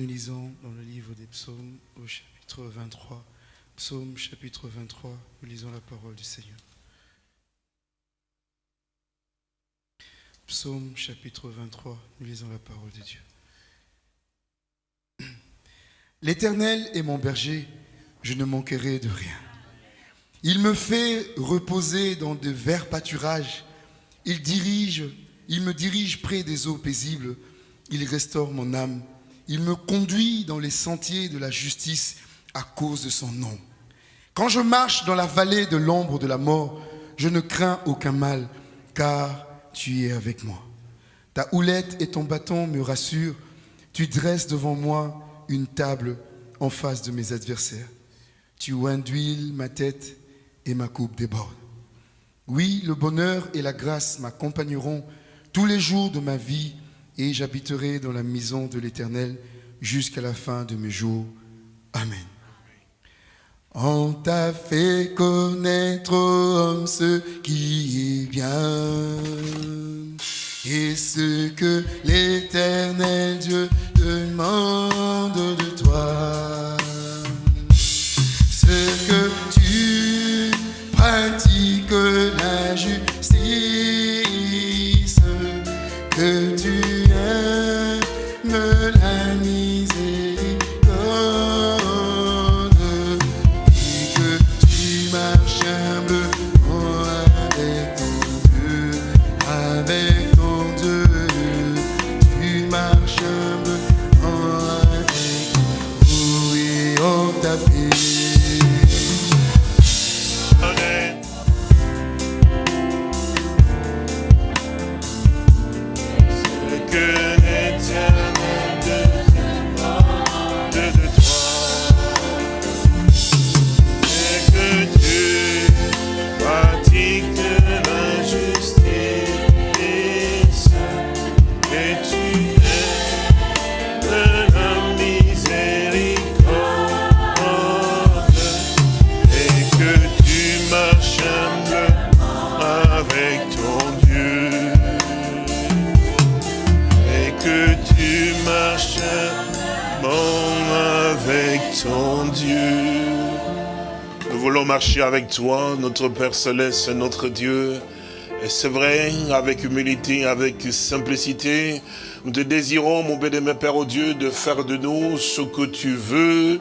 Nous lisons dans le livre des psaumes au chapitre 23. Psaume chapitre 23, nous lisons la parole du Seigneur. Psaume chapitre 23, nous lisons la parole de Dieu. L'Éternel est mon berger, je ne manquerai de rien. Il me fait reposer dans de verts pâturages. Il dirige, il me dirige près des eaux paisibles. Il restaure mon âme. Il me conduit dans les sentiers de la justice à cause de son nom. Quand je marche dans la vallée de l'ombre de la mort, je ne crains aucun mal, car tu es avec moi. Ta houlette et ton bâton me rassurent. Tu dresses devant moi une table en face de mes adversaires. Tu induis ma tête et ma coupe déborde. Oui, le bonheur et la grâce m'accompagneront tous les jours de ma vie et j'habiterai dans la maison de l'Éternel jusqu'à la fin de mes jours. Amen. On t'a fait connaître, homme, ce qui est bien et ce que l'Éternel Dieu demande toi, notre Père Céleste, notre Dieu. Et c'est vrai, avec humilité, avec simplicité, nous te désirons, mon béni, Père, Dieu, de faire de nous ce que tu veux.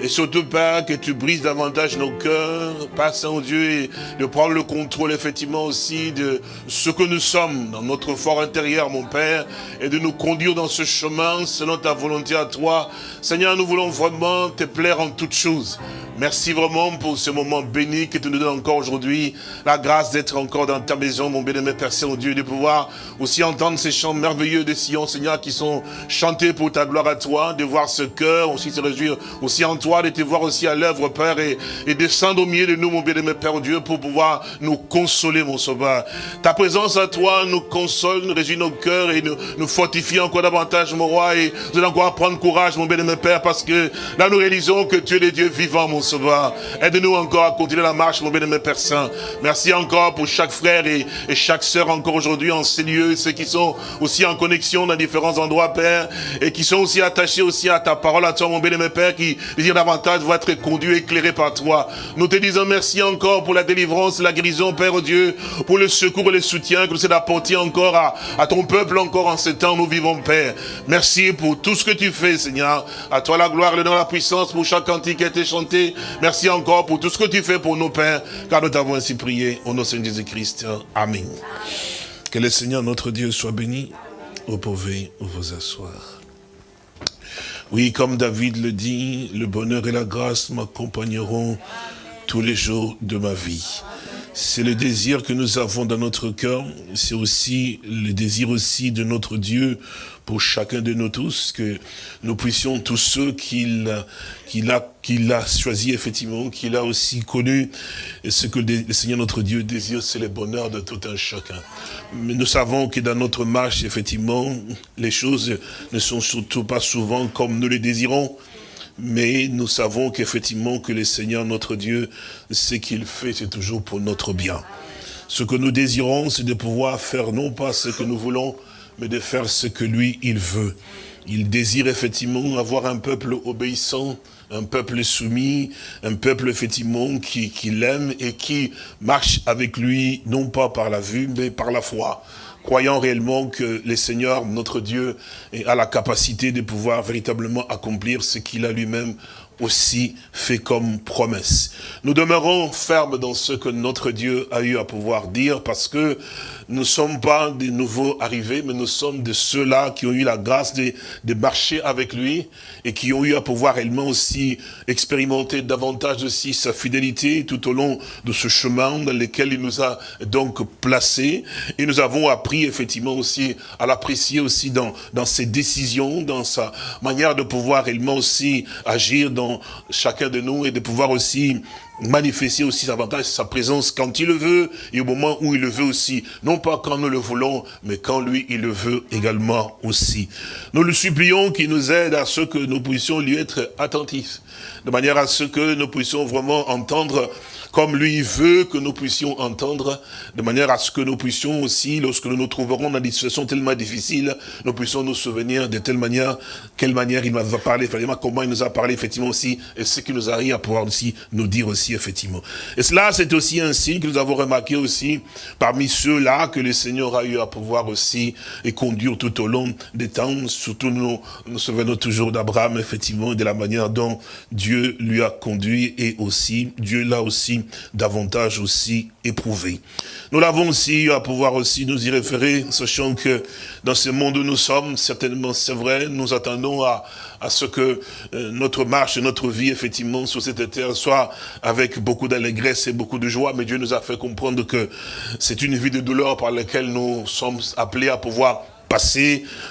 Et surtout, Père, que tu brises davantage nos cœurs, Père Saint-Dieu, et de prendre le contrôle, effectivement, aussi de ce que nous sommes dans notre fort intérieur, mon Père, et de nous conduire dans ce chemin selon ta volonté à toi. Seigneur, nous voulons vraiment te plaire en toutes choses. Merci vraiment pour ce moment béni que tu nous donnes encore aujourd'hui. La grâce d'être encore dans ta maison, mon béni, Père Saint-Dieu, de pouvoir aussi entendre ces chants merveilleux de Seigneur, qui sont chantés pour ta gloire à toi, de voir ce cœur aussi se réjouir aussi en toi, de te voir aussi à l'œuvre, Père, et, et, descendre au milieu de nous, mon bien-aimé Père Dieu, pour pouvoir nous consoler, mon sauveur. Ta présence à toi nous console, nous réjouit nos cœurs et nous, nous fortifie encore davantage, mon roi, et nous allons encore prendre courage, mon bien-aimé Père, parce que là, nous réalisons que tu es le Dieu vivant, mon sauveur. Aide-nous encore à continuer la marche, mon bien-aimé Père Saint. Merci encore pour chaque frère et, chaque sœur encore aujourd'hui en ces lieux, ceux qui sont aussi en connexion dans différents endroits, Père, et qui sont aussi attachés aussi à ta parole, à toi, mon bien-aimé Père, qui désirent davantage vont être conduits, éclairés par toi. Nous te disons merci encore pour la délivrance, la guérison, Père Dieu, pour le secours et le soutien que nous sommes apporter encore à, ton peuple, encore en ce temps, nous vivons, Père. Merci pour tout ce que tu fais, Seigneur. À toi la gloire, le nom, la puissance pour chaque cantique qui a été chanté. Merci encore pour tout ce que tu fais pour nos pères, car nous t'avons ainsi prié au nom de Jésus-Christ. Amen. Que le Seigneur notre Dieu soit béni. Vous pouvez vous asseoir. Oui, comme David le dit, le bonheur et la grâce m'accompagneront tous les jours de ma vie. C'est le désir que nous avons dans notre cœur, c'est aussi le désir aussi de notre Dieu pour chacun de nous tous, que nous puissions tous ceux qu'il qu'il a, qu'il a choisi effectivement, qu'il a aussi connu, et ce que le Seigneur notre Dieu désire, c'est le bonheur de tout un chacun. Mais nous savons que dans notre marche, effectivement, les choses ne sont surtout pas souvent comme nous les désirons, mais nous savons qu'effectivement que le Seigneur notre Dieu, ce qu'il fait, c'est toujours pour notre bien. Ce que nous désirons, c'est de pouvoir faire non pas ce que nous voulons, mais de faire ce que lui, il veut. Il désire effectivement avoir un peuple obéissant, un peuple soumis, un peuple effectivement qui, qui l'aime et qui marche avec lui, non pas par la vue, mais par la foi croyant réellement que le Seigneur, notre Dieu, a la capacité de pouvoir véritablement accomplir ce qu'il a lui-même aussi fait comme promesse. Nous demeurons fermes dans ce que notre Dieu a eu à pouvoir dire parce que nous ne sommes pas des nouveaux arrivés, mais nous sommes de ceux-là qui ont eu la grâce de, marcher avec lui et qui ont eu à pouvoir réellement aussi expérimenter davantage aussi sa fidélité tout au long de ce chemin dans lequel il nous a donc placés. Et nous avons appris effectivement aussi à l'apprécier aussi dans, dans ses décisions, dans sa manière de pouvoir réellement aussi agir dans chacun de nous et de pouvoir aussi manifester aussi davantage sa présence quand il le veut et au moment où il le veut aussi. Non pas quand nous le voulons, mais quand lui, il le veut également aussi. Nous le supplions qu'il nous aide à ce que nous puissions lui être attentifs, de manière à ce que nous puissions vraiment entendre comme lui veut que nous puissions entendre, de manière à ce que nous puissions aussi, lorsque nous nous trouverons dans des situations tellement difficiles, nous puissions nous souvenir de telle manière, quelle manière il nous a parlé, effectivement, comment il nous a parlé, effectivement, aussi, et ce qui nous arrive à pouvoir aussi nous dire aussi, effectivement. Et cela, c'est aussi un signe que nous avons remarqué aussi, parmi ceux-là, que le Seigneur a eu à pouvoir aussi, et conduire tout au long des temps, surtout nous, nous souvenons toujours d'Abraham, effectivement, de la manière dont Dieu lui a conduit, et aussi, Dieu l'a aussi davantage aussi éprouvé. Nous l'avons aussi à pouvoir aussi nous y référer, sachant que dans ce monde où nous sommes, certainement c'est vrai, nous attendons à, à ce que euh, notre marche, notre vie, effectivement, sur cette terre soit avec beaucoup d'allégresse et beaucoup de joie, mais Dieu nous a fait comprendre que c'est une vie de douleur par laquelle nous sommes appelés à pouvoir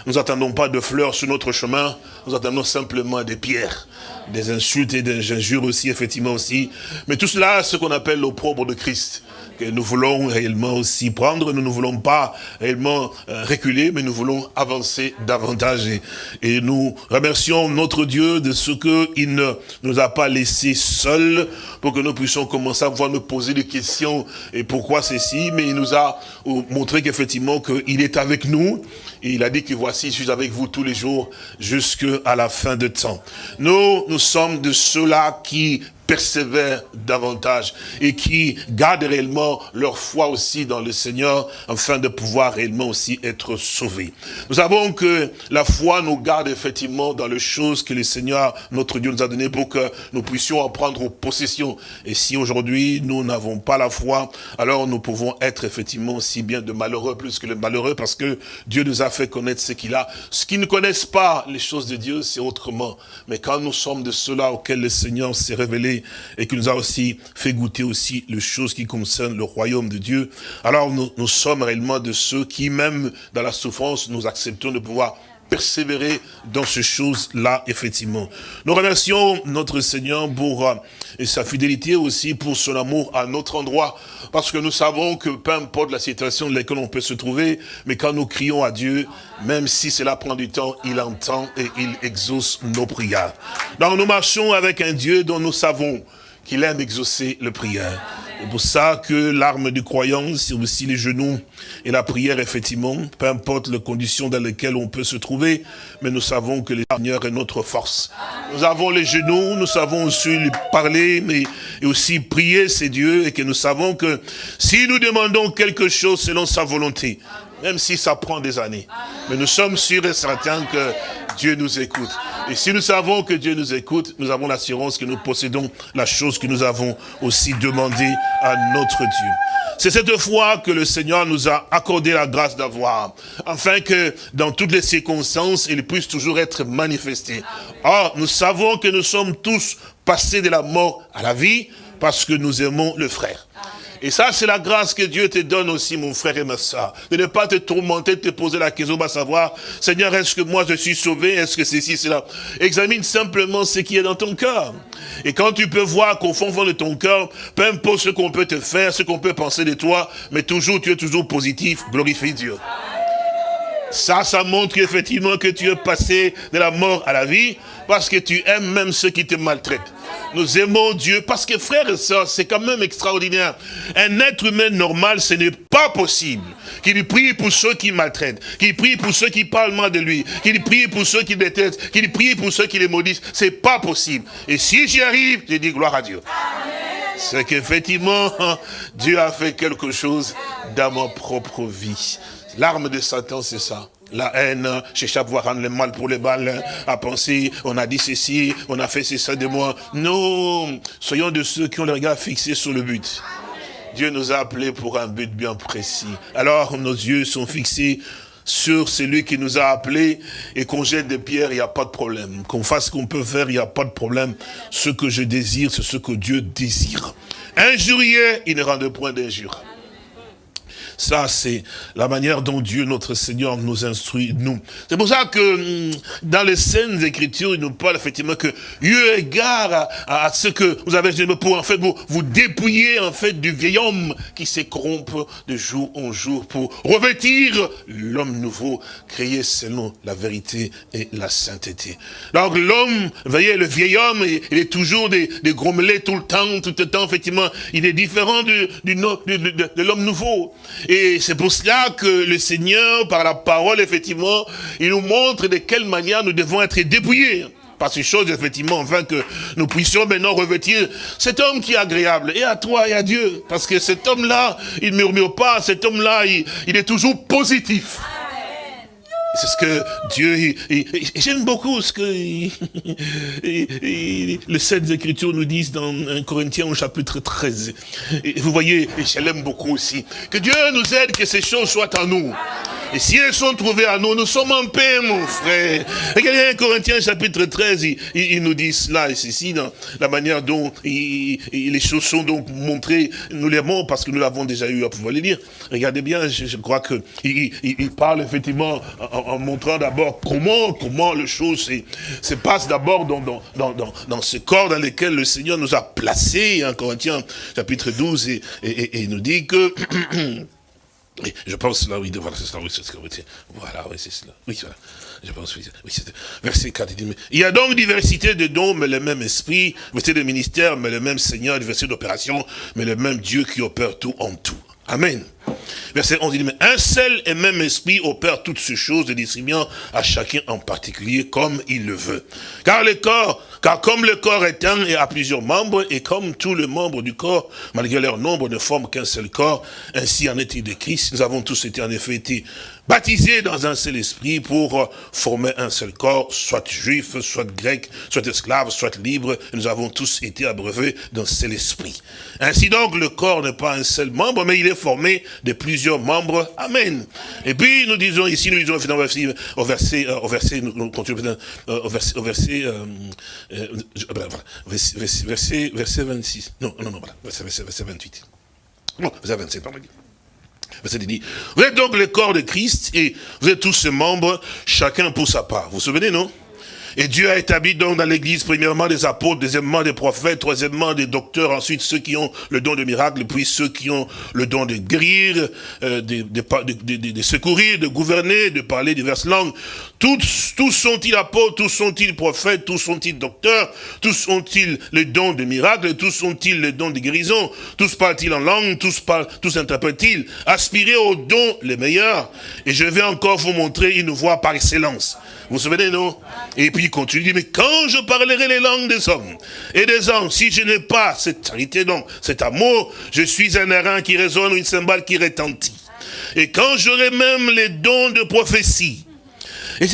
Nous n'attendons pas de fleurs sur notre chemin, nous attendons simplement des pierres des insultes et des injures aussi, effectivement aussi. Mais tout cela, ce qu'on appelle l'opprobre de Christ nous voulons réellement aussi prendre. Nous ne voulons pas réellement euh, reculer, mais nous voulons avancer davantage. Et, nous remercions notre Dieu de ce qu'il ne nous a pas laissés seuls pour que nous puissions commencer à pouvoir nous poser des questions et pourquoi ceci. Mais il nous a montré qu'effectivement qu'il est avec nous. Et il a dit que voici, je suis avec vous tous les jours jusqu'à la fin de temps. Nous, nous sommes de ceux-là qui persévèrent davantage et qui gardent réellement leur foi aussi dans le Seigneur afin de pouvoir réellement aussi être sauvés. Nous savons que la foi nous garde effectivement dans les choses que le Seigneur, notre Dieu, nous a données pour que nous puissions en prendre possession. Et si aujourd'hui nous n'avons pas la foi, alors nous pouvons être effectivement aussi bien de malheureux plus que le malheureux parce que Dieu nous a fait connaître ce qu'il a. Ce qui ne connaissent pas les choses de Dieu, c'est autrement. Mais quand nous sommes de ceux-là auxquels le Seigneur s'est révélé et qui nous a aussi fait goûter aussi les choses qui concernent le royaume de Dieu, alors nous, nous sommes réellement de ceux qui, même dans la souffrance, nous acceptons de pouvoir persévérer dans ces choses-là, effectivement. Nous remercions notre Seigneur pour euh, sa fidélité aussi, pour son amour à notre endroit, parce que nous savons que peu importe la situation dans laquelle on peut se trouver, mais quand nous crions à Dieu, même si cela prend du temps, il entend et il exauce nos prières. Donc nous marchons avec un Dieu dont nous savons qu'il aime exaucer le prière. C'est pour ça que l'arme du croyant, c'est aussi les genoux et la prière, effectivement, peu importe les conditions dans lesquelles on peut se trouver, mais nous savons que le Seigneur est notre force. Nous avons les genoux, nous savons aussi lui parler, mais et aussi prier, c'est Dieu, et que nous savons que si nous demandons quelque chose selon sa volonté, même si ça prend des années, mais nous sommes sûrs et certains que Dieu nous écoute. Et si nous savons que Dieu nous écoute, nous avons l'assurance que nous possédons la chose que nous avons aussi demandé à notre Dieu. C'est cette foi que le Seigneur nous a accordé la grâce d'avoir, afin que dans toutes les circonstances, il puisse toujours être manifesté. Or, nous savons que nous sommes tous passés de la mort à la vie, parce que nous aimons le frère. Et ça, c'est la grâce que Dieu te donne aussi, mon frère et ma soeur. De ne pas te tourmenter, de te poser la question, va savoir, Seigneur, est-ce que moi je suis sauvé? Est-ce que c'est ci, cela? Examine simplement ce qui est dans ton cœur. Et quand tu peux voir qu'au fond, fond de ton cœur, peu importe ce qu'on peut te faire, ce qu'on peut penser de toi, mais toujours, tu es toujours positif, glorifie Dieu. Ça, ça montre effectivement que tu es passé de la mort à la vie, parce que tu aimes même ceux qui te maltraitent. Nous aimons Dieu, parce que frères et sœurs, c'est quand même extraordinaire. Un être humain normal, ce n'est pas possible qu'il prie pour ceux qui maltraitent, qu'il prie pour ceux qui parlent mal de lui, qu'il prie pour ceux qui détestent, qu'il prie pour ceux qui les maudissent. C'est pas possible. Et si j'y arrive, je dis gloire à Dieu. C'est qu'effectivement, Dieu a fait quelque chose dans ma propre vie. L'arme de Satan, c'est ça. La haine, chercher à pouvoir rendre le mal pour les balles, à penser, on a dit ceci, on a fait ceci de moi. Non, soyons de ceux qui ont le regard fixé sur le but. Dieu nous a appelés pour un but bien précis. Alors nos yeux sont fixés sur celui qui nous a appelés et qu'on jette des pierres, il n'y a pas de problème. Qu'on fasse ce qu'on peut faire, il n'y a pas de problème. Ce que je désire, c'est ce que Dieu désire. Injurier, il ne rend point d'injure. Ça, c'est la manière dont Dieu, notre Seigneur, nous instruit, nous. C'est pour ça que hum, dans les scènes écritures, il nous parle effectivement que, eu égard à, ce que vous avez pour en fait vous, vous dépouiller en fait du vieil homme qui s'écorrompt de jour en jour pour revêtir l'homme nouveau, créé selon la vérité et la sainteté. Donc l'homme, voyez, le vieil homme, il, est toujours des, des grommelés tout le temps, tout le temps, effectivement, il est différent du, du, de l'homme nouveau. Et c'est pour cela que le Seigneur, par la parole, effectivement, il nous montre de quelle manière nous devons être dépouillés par ces choses, effectivement, afin que nous puissions maintenant revêtir cet homme qui est agréable, et à toi et à Dieu. Parce que cet homme-là, il ne murmure pas, cet homme-là, il, il est toujours positif. C'est ce que Dieu, j'aime beaucoup ce que le 7 Écritures nous disent dans 1 Corinthiens au chapitre 13. Et vous voyez, je l'aime beaucoup aussi, que Dieu nous aide que ces choses soient en nous. Et si elles sont trouvées à nous, nous sommes en paix, mon frère. Regardez 1 Corinthiens chapitre 13, il, nous dit cela, et c'est ici, dans la manière dont les choses sont donc montrées, nous les parce que nous l'avons déjà eu à pouvoir les lire. Regardez bien, je, crois que il, parle effectivement en, montrant d'abord comment, comment les choses se, passent d'abord dans, dans, dans, dans, ce corps dans lequel le Seigneur nous a placés, 1 Corinthiens chapitre 12, et, et nous dit que je pense là, oui, voilà, c'est cela, oui, c'est ce que Voilà, oui, c'est cela. Oui, voilà. Je pense, oui, oui verset 4, il dit, il y a donc diversité de dons, mais le même esprit, diversité de ministère, mais le même Seigneur, diversité d'opérations, mais le même Dieu qui opère tout en tout. Amen. Verset 11, il dit, mais un seul et même esprit opère toutes ces choses, distribuant à chacun en particulier comme il le veut. Car le corps, car comme le corps est un et a plusieurs membres, et comme tous les membres du corps, malgré leur nombre, ne forment qu'un seul corps, ainsi en est-il de Christ, nous avons tous été en effet été baptisés dans un seul esprit pour former un seul corps, soit juif, soit grec, soit esclave, soit libre, nous avons tous été abreuvés d'un seul esprit. Ainsi donc, le corps n'est pas un seul membre, mais il est formé de plusieurs membres. Amen. Et puis, nous disons ici, nous disons au verset, au verset, nous au verset, au verset, verset, verset, 26. Non, non, non, voilà, verset, verset 28. Non, verset 27, pardon. Vous êtes donc le corps de Christ et vous êtes tous ses membres, chacun pour sa part. Vous vous souvenez, non? Et Dieu a établi donc dans l'église, premièrement des apôtres, deuxièmement des prophètes, troisièmement des docteurs, ensuite ceux qui ont le don de miracle, puis ceux qui ont le don de guérir, euh, de, secourir, de gouverner, de parler diverses langues. Tous, sont-ils apôtres, tous sont-ils prophètes, tous sont-ils docteurs, tous ont-ils le don de miracle, tous sont-ils le don de guérison, tous parlent-ils en langue, tous, parlent, tous interprètent-ils. Aspirez aux dons les meilleurs, et je vais encore vous montrer une voie par excellence. Vous vous souvenez, non? Et puis il continue, dit, mais quand je parlerai les langues des hommes et des hommes, si je n'ai pas cette charité, donc cet amour, je suis un airain qui résonne ou une cymbale qui retentit. Et quand j'aurai même les dons de prophétie, et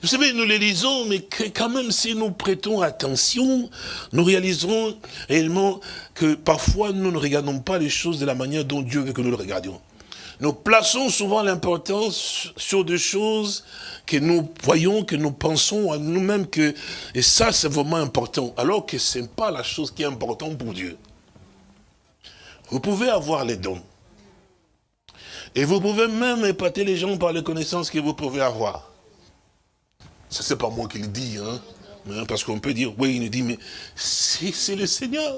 vous savez, nous les lisons, mais quand même, si nous prêtons attention, nous réaliserons réellement que parfois, nous ne regardons pas les choses de la manière dont Dieu veut que nous le regardions. Nous plaçons souvent l'importance sur des choses que nous voyons, que nous pensons à nous-mêmes que, et ça c'est vraiment important, alors que ce n'est pas la chose qui est importante pour Dieu. Vous pouvez avoir les dons. Et vous pouvez même épater les gens par les connaissances que vous pouvez avoir. Ça, c'est pas moi qui le dis, hein. parce qu'on peut dire, oui, il nous dit, mais c'est le Seigneur.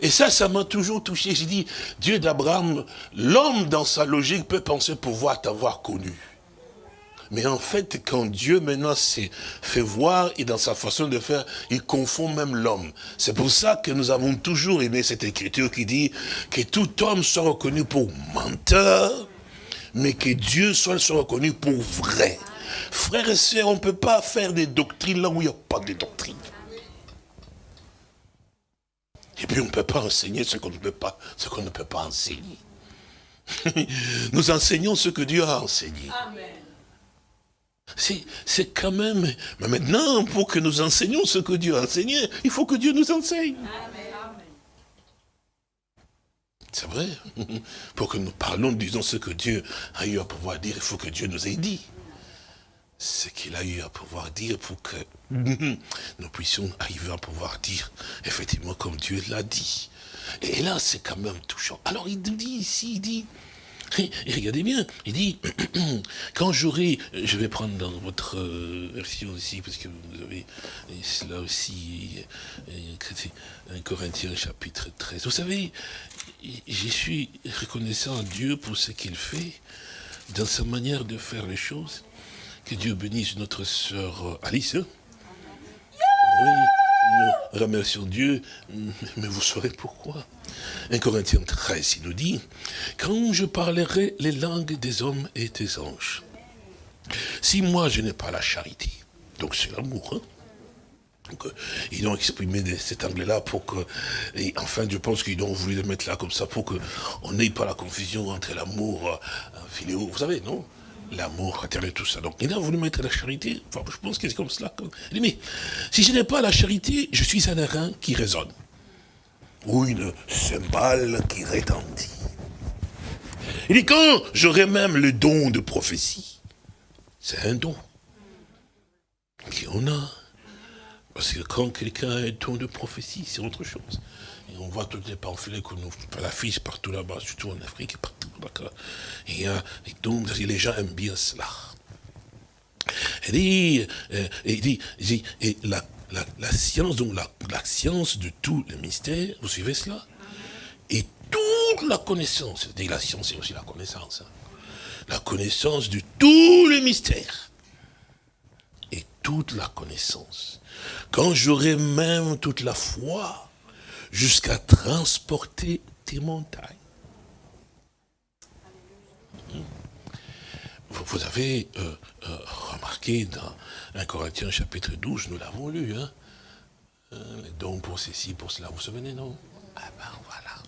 Et ça, ça m'a toujours touché. J'ai dit, Dieu d'Abraham, l'homme dans sa logique peut penser pouvoir t'avoir connu. Mais en fait, quand Dieu maintenant s'est fait voir et dans sa façon de faire, il confond même l'homme. C'est pour ça que nous avons toujours aimé cette écriture qui dit que tout homme soit reconnu pour menteur, mais que Dieu soit, reconnu pour vrai. Frères et sœurs, on ne peut pas faire des doctrines là où il n'y a pas de doctrine. Et puis on ne peut pas enseigner ce qu'on ne peut pas, ce qu'on ne peut pas enseigner. Nous enseignons ce que Dieu a enseigné. Amen. C'est quand même... Mais maintenant, pour que nous enseignions ce que Dieu a enseigné, il faut que Dieu nous enseigne. C'est vrai. Pour que nous parlons, disons ce que Dieu a eu à pouvoir dire, il faut que Dieu nous ait dit. Ce qu'il a eu à pouvoir dire pour que nous puissions arriver à pouvoir dire, effectivement, comme Dieu l'a dit. Et là, c'est quand même touchant. Alors, il dit ici, il dit, et regardez bien, il dit, quand j'aurai, je vais prendre dans votre euh, version aussi, parce que vous avez cela aussi, un Corinthiens chapitre 13. Vous savez, je suis reconnaissant à Dieu pour ce qu'il fait, dans sa manière de faire les choses. Que Dieu bénisse notre sœur Alice. Oui, nous remercions Dieu, mais vous saurez pourquoi. 1 Corinthiens 13, il nous dit, quand je parlerai les langues des hommes et des anges, si moi je n'ai pas la charité, donc c'est l'amour, hein? donc, euh, ils ont exprimé cet anglais-là pour que, et enfin je pense qu'ils ont voulu le mettre là comme ça pour qu'on n'ait pas la confusion entre l'amour euh, philéo, vous savez, non? L'amour, et tout ça. Donc il a voulu mettre la charité, je pense que c'est comme cela. Il dit, mais si je n'ai pas la charité, je suis un airain qui résonne ou une cymbale qui retentit. Il dit, quand j'aurai même le don de prophétie, c'est un don qu'on a. Parce que quand quelqu'un a un don de prophétie, c'est autre chose. Et on voit toutes les pamphlets qu'on nous affiche partout là-bas, surtout en Afrique, partout, y a des dons, les gens aiment bien cela. Euh, il dit, il dit et la la, science, donc la, science de tous les mystères, vous suivez cela? Et toute la connaissance, la science c'est aussi la connaissance, hein. la connaissance de tous les mystères. Et toute la connaissance. Quand j'aurai même toute la foi, jusqu'à transporter tes montagnes. Vous avez euh, euh, remarqué dans 1 Corinthiens chapitre 12, nous l'avons lu, hein, euh, dons pour ceci, pour cela, vous vous souvenez, non? Ah ben voilà.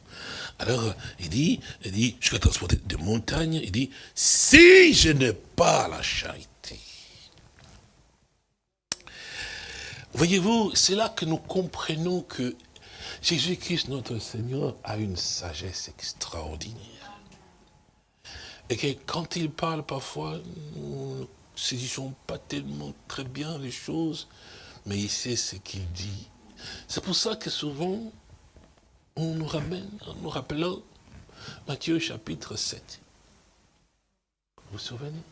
Alors, il dit, il dit, jusqu'à transporter des montagnes, il dit, si je n'ai pas la charité. Voyez-vous, c'est là que nous comprenons que Jésus-Christ, notre Seigneur, a une sagesse extraordinaire. Et que quand il parle parfois, nous ne saisissons pas tellement très bien les choses, mais il sait ce qu'il dit. C'est pour ça que souvent, on nous ramène, en nous rappelant Matthieu chapitre 7. Vous vous souvenez?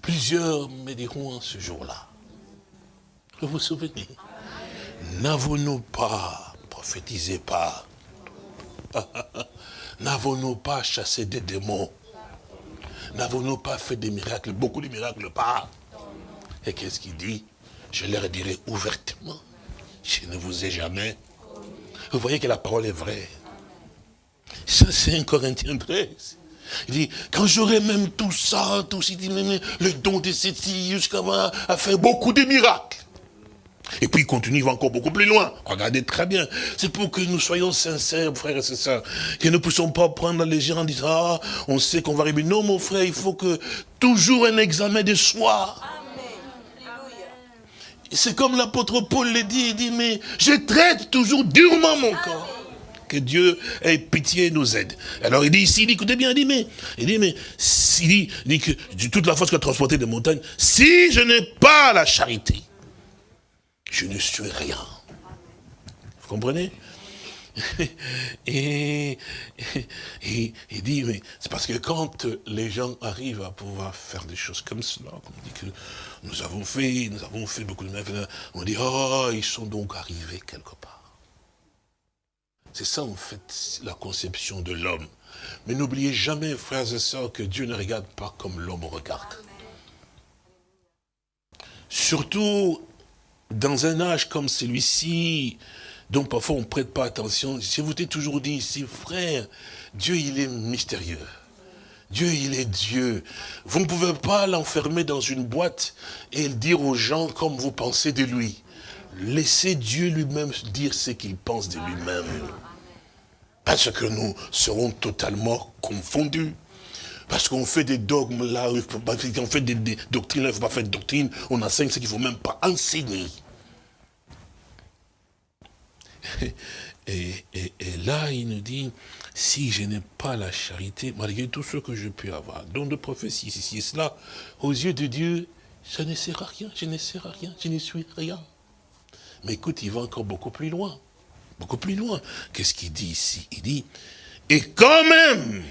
Plusieurs me diront en ce jour-là. Vous vous souvenez? N'avons-nous pas, prophétisé pas, n'avons-nous pas chassé des démons? N'avons-nous pas fait des miracles, beaucoup de miracles pas Et qu'est-ce qu'il dit? Je leur dirai ouvertement, je ne vous ai jamais. Vous voyez que la parole est vraie. Ça, c'est un Corinthien 13. Il dit, quand j'aurai même tout ça, tout ça, le don de cette jusqu'à à faire beaucoup de miracles. Et puis il continue, il va encore beaucoup plus loin. Regardez très bien. C'est pour que nous soyons sincères, frères et sœurs. Que nous ne puissions pas prendre la légère en disant, ah, on sait qu'on va arriver. Non, mon frère, il faut que toujours un examen de soi. C'est comme l'apôtre Paul le dit, il dit, mais je traite toujours durement mon corps. Que Dieu ait pitié et nous aide. Alors il dit ici, il dit, écoutez bien, il dit, mais, il dit, mais, il dit, il dit que toute la force que a transporté des montagnes, si je n'ai pas la charité, je ne suis rien. Vous comprenez? Et, il dit, mais c'est parce que quand les gens arrivent à pouvoir faire des choses comme cela, on dit que nous avons fait, nous avons fait beaucoup de mal, on dit, oh, ils sont donc arrivés quelque part. C'est ça, en fait, la conception de l'homme. Mais n'oubliez jamais, frères et sœurs, que Dieu ne regarde pas comme l'homme regarde. Surtout dans un âge comme celui-ci, dont parfois on ne prête pas attention, je vous ai toujours dit ici, frère, Dieu il est mystérieux. Dieu, il est Dieu. Vous ne pouvez pas l'enfermer dans une boîte et dire aux gens comme vous pensez de lui. Laissez Dieu lui-même dire ce qu'il pense de lui-même. Parce que nous serons totalement confondus. Parce qu'on fait des dogmes là, on fait des, doctrines là, il ne faut pas faire de doctrine, on enseigne ce qu'il ne faut même pas enseigner. Et, là, il nous dit, si je n'ai pas la charité, malgré tout ce que je peux avoir, don de prophétie, ceci et cela, aux yeux de Dieu, ça ne sert à rien, je ne sers à rien, je ne suis rien. Mais écoute, il va encore beaucoup plus loin. Beaucoup plus loin. Qu'est-ce qu'il dit ici? Il dit, et quand même,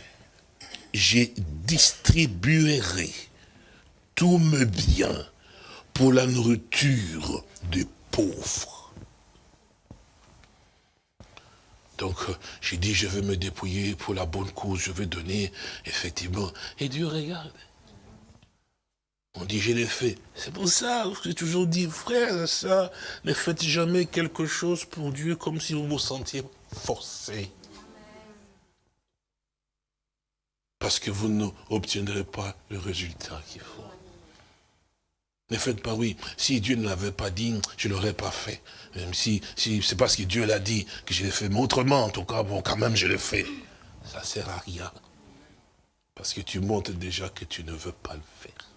je distribuerai tous mes biens pour la nourriture des pauvres. Donc, euh, j'ai dit, je vais me dépouiller pour la bonne cause, je vais donner, effectivement. Et Dieu regarde. On dit, je l'ai fait. C'est pour ça j'ai toujours dit, frère, ça, ne faites jamais quelque chose pour Dieu comme si vous vous sentiez forcé. Parce que vous n'obtiendrez pas le résultat qu'il faut. Ne faites pas oui. Si Dieu ne l'avait pas dit, je ne l'aurais pas fait. Même si, si c'est parce que Dieu l'a dit que je l'ai fait. Mais autrement, en tout cas, bon, quand même, je l'ai fait. Ça ne sert à rien. Parce que tu montres déjà que tu ne veux pas le faire.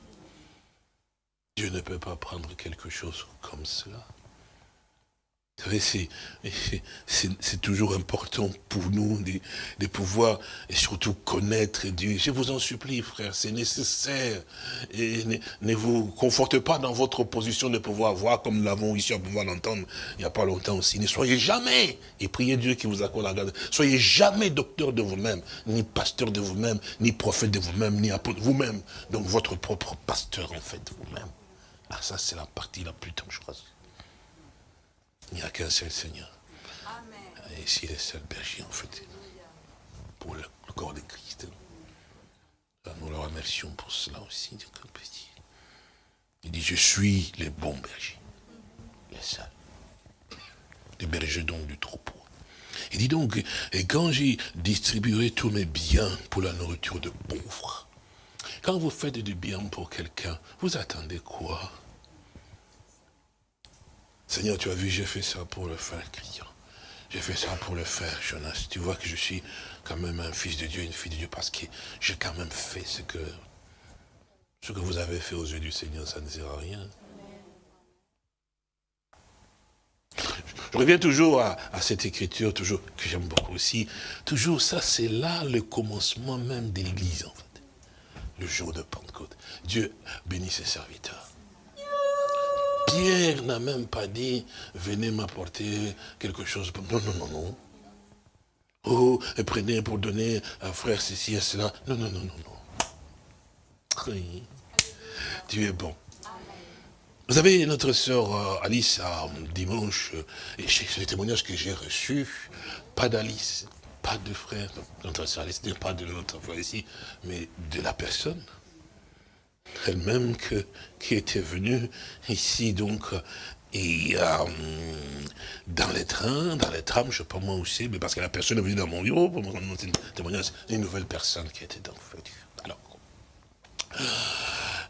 Dieu ne peut pas prendre quelque chose comme cela. Vous savez, c'est toujours important pour nous de, pouvoir et surtout connaître Dieu. Je vous en supplie, frère, c'est nécessaire. Et ne, vous confortez pas dans votre position de pouvoir voir, comme nous l'avons ici à pouvoir l'entendre il n'y a pas longtemps aussi. Ne soyez jamais, et priez Dieu qui vous accorde la grâce, soyez jamais docteur de vous-même, ni pasteur de vous-même, ni prophète de vous-même, ni apôtre vous-même. Donc votre propre pasteur, en fait, vous-même. Ah, ça, c'est la partie la plus dangereuse. Il n'y a qu'un seul Seigneur. Et ici, le seul berger, en fait, pour le, corps de Christ. Nous le remercions pour cela aussi, Il dit, je suis le bon berger. Le seul. Le berger donc du troupeau. Il dit donc, et quand j'y distribuerai tous mes biens pour la nourriture de pauvres, quand vous faites du bien pour quelqu'un, vous attendez quoi? Seigneur, tu as vu, j'ai fait ça pour le frère Christian. J'ai fait ça pour le frère Jonas. Tu vois que je suis quand même un fils de Dieu, une fille de Dieu, parce que j'ai quand même fait ce que, ce que vous avez fait aux yeux du Seigneur, ça ne sert à rien. Je reviens toujours à, cette écriture, toujours que j'aime beaucoup aussi. Toujours, ça, c'est là le commencement même de l'Église, en fait. Le jour de Pentecôte. Dieu bénit ses serviteurs. Pierre n'a même pas dit, venez m'apporter quelque chose. Non, non, non, non. Oh, et prenez pour donner à frère ceci et cela. Non, non, non, non, non. Dieu est bon. Vous avez notre sœur euh, Alice dimanche, euh, et c'est le témoignage que j'ai reçu, pas d'Alice, pas de frère, notre sœur Alice, pas de notre frère ici, mais de la personne elle-même qui était venue ici, donc, et euh, dans les trains, dans les trams, je ne sais pas moi aussi, mais parce que la personne est venue dans mon bureau pour me rendre un témoignage, une nouvelle personne qui était dans le. Alors,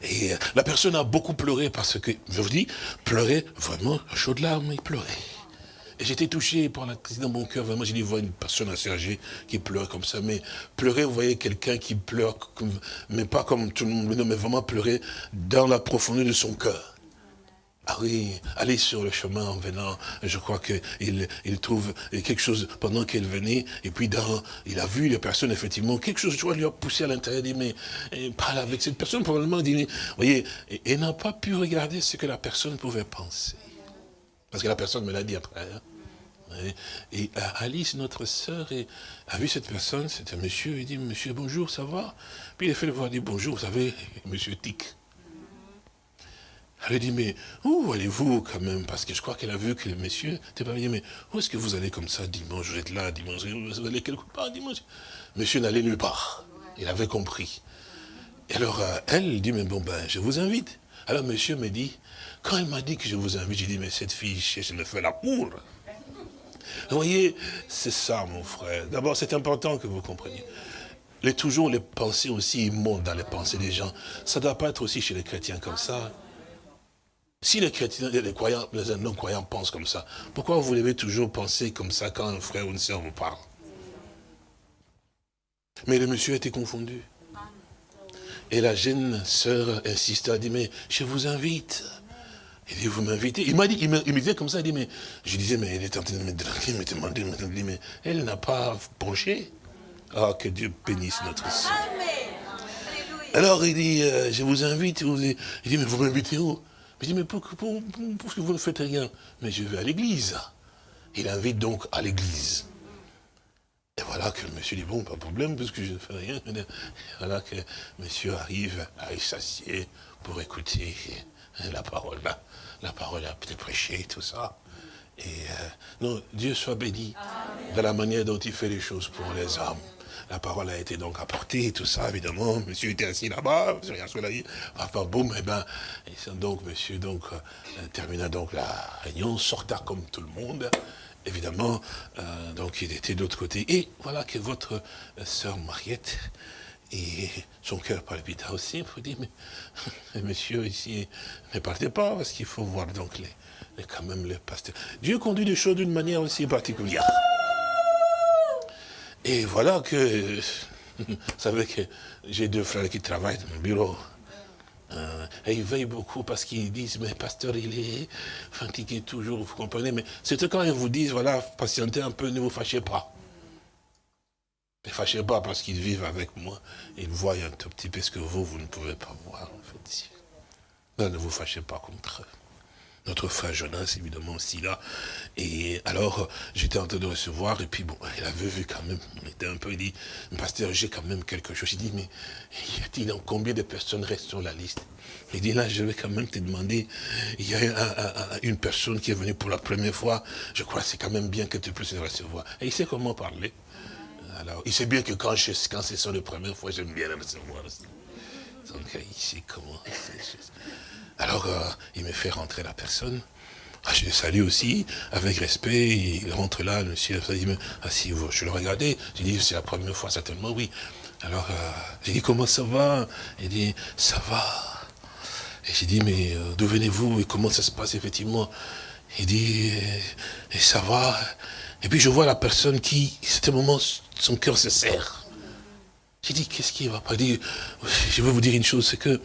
et euh, la personne a beaucoup pleuré parce que, je vous dis, pleurer vraiment à chaudes larmes, il pleurait. J'étais touché par la crise dans mon cœur. Vraiment, j'ai dit, voir une personne âgée qui pleure comme ça. Mais pleurer, vous voyez quelqu'un qui pleure, mais pas comme tout le monde, mais vraiment pleurer dans la profondeur de son cœur. Ah oui, aller sur le chemin en venant, je crois qu'il il trouve quelque chose pendant qu'elle venait, et puis dans, il a vu la personne, effectivement, quelque chose, tu vois, lui a poussé à l'intérieur, il dit, mais parle avec cette personne, probablement, dit, vous voyez, et, n'a pas pu regarder ce que la personne pouvait penser. Parce que la personne me l'a dit après. Hein. Et euh, Alice, notre sœur, a vu cette personne, c'était un monsieur, il dit, monsieur, bonjour, ça va? Puis il a fait le voir, il dit, bonjour, vous savez, monsieur Tic. Elle a dit, mais où allez-vous quand même? Parce que je crois qu'elle a vu que le monsieur n'était pas venu. Mais où est-ce que vous allez comme ça dimanche Vous êtes là dimanche, vous allez quelque part dimanche? Monsieur n'allait nulle part. Il avait compris. Et alors, euh, elle dit, mais bon, ben, je vous invite. Alors, monsieur me dit, quand elle m'a dit que je vous invite, j'ai dit, mais cette fille, je me fais la cour. Vous voyez, c'est ça, mon frère. D'abord, c'est important que vous compreniez. Les, toujours les pensées aussi montent dans les pensées des gens. Ça ne doit pas être aussi chez les chrétiens comme ça. Si les chrétiens, les croyants, les non-croyants pensent comme ça, pourquoi vous devez toujours penser comme ça quand un frère ou une soeur vous parle? Mais le monsieur était confondu. Et la jeune sœur insista, dit, mais je vous invite. Il dit, vous m'invitez Il m'a dit, il me, disait comme ça, il dit, mais, je disais, mais elle est en train de me draguer, me demander, me mais elle n'a pas penché. Ah, que Dieu bénisse notre sœur. Alors il dit, euh, je vous invite, il dit, mais vous m'invitez où? Je dis, mais pourquoi pour, que vous ne faites rien Mais je vais à l'église. Il invite donc à l'église. Et voilà que le monsieur dit, bon, pas de problème, parce que je ne fais rien. Voilà que monsieur arrive à s'assied pour écouter la parole. là la parole a été prêchée, tout ça. Et euh, non, Dieu soit béni de la manière dont il fait les choses pour les hommes. La parole a été donc apportée, tout ça, évidemment. Monsieur était assis là-bas, monsieur Enfin, boum, et eh ben, et donc, monsieur, donc, euh, termina donc la réunion, sorta comme tout le monde. Évidemment, euh, donc, il était de l'autre côté. Et voilà que votre sœur Mariette, et son cœur palpita aussi, il faut dire, mais monsieur ici, ne partez pas, parce qu'il faut voir donc les, quand même les pasteurs. Dieu conduit les choses d'une manière aussi particulière. Et voilà que, vous savez que j'ai deux frères qui travaillent dans mon bureau. Euh, et ils veillent beaucoup parce qu'ils disent, mais pasteur, il est fatigué toujours, vous comprenez. Mais c'est quand ils vous disent, voilà, patientez un peu, ne vous fâchez pas. Ne fâchez pas parce qu'ils vivent avec moi. Ils voient un tout petit peu ce que vous, vous ne pouvez pas voir, en fait. ne vous fâchez pas contre eux. Notre frère Jonas, évidemment, aussi là. Et alors, j'étais en train de recevoir, et puis bon, il avait vu quand même, on était un peu, il dit, pasteur, j'ai quand même quelque chose. Il dit, mais y a-t-il combien de personnes restent sur la liste? Il dit, là, je vais quand même te demander, il y a une personne qui est venue pour la première fois, je crois que c'est quand même bien que tu puisses recevoir. Et il sait comment parler. Alors, il sait bien que quand, quand c'est ça la première fois, j'aime bien le recevoir. Donc, il sait comment. Alors, euh, il me fait rentrer la personne. ah, je le salue aussi, avec respect, il rentre là, le monsieur, il me ah, je le regardais, j'ai dit, c'est la première fois, certainement, oui. Alors, euh, j'ai dit, comment ça va? Il dit, ça va. Et j'ai dit, mais euh, d'où venez-vous? Et comment ça se passe effectivement? Il dit, et, ça va? Et puis je vois la personne qui, à ce moment, son cœur se serre. J'ai dit, qu'est-ce qui va pas dire? Je veux vous dire une chose, c'est que,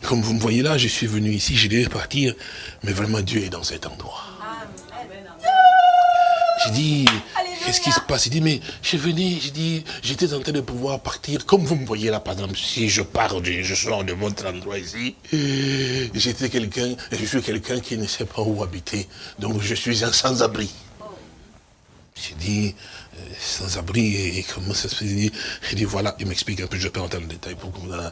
comme vous me voyez là, je suis venu ici, je devais partir, mais vraiment Dieu est dans cet endroit. J'ai dit, qu'est-ce qui se passe? Il dit, mais je venais, j'ai dit, j'étais en train de pouvoir partir, comme vous me voyez là, par exemple, si je pars, je sors de votre endroit ici, j'étais quelqu'un, je suis quelqu'un qui ne sait pas où habiter, donc je suis un sans-abri. J'ai dit, euh, sans-abri, et, comment ça se fait? Il dit, voilà, il m'explique un peu, je ne vais pas entrer dans le détail, pour euh,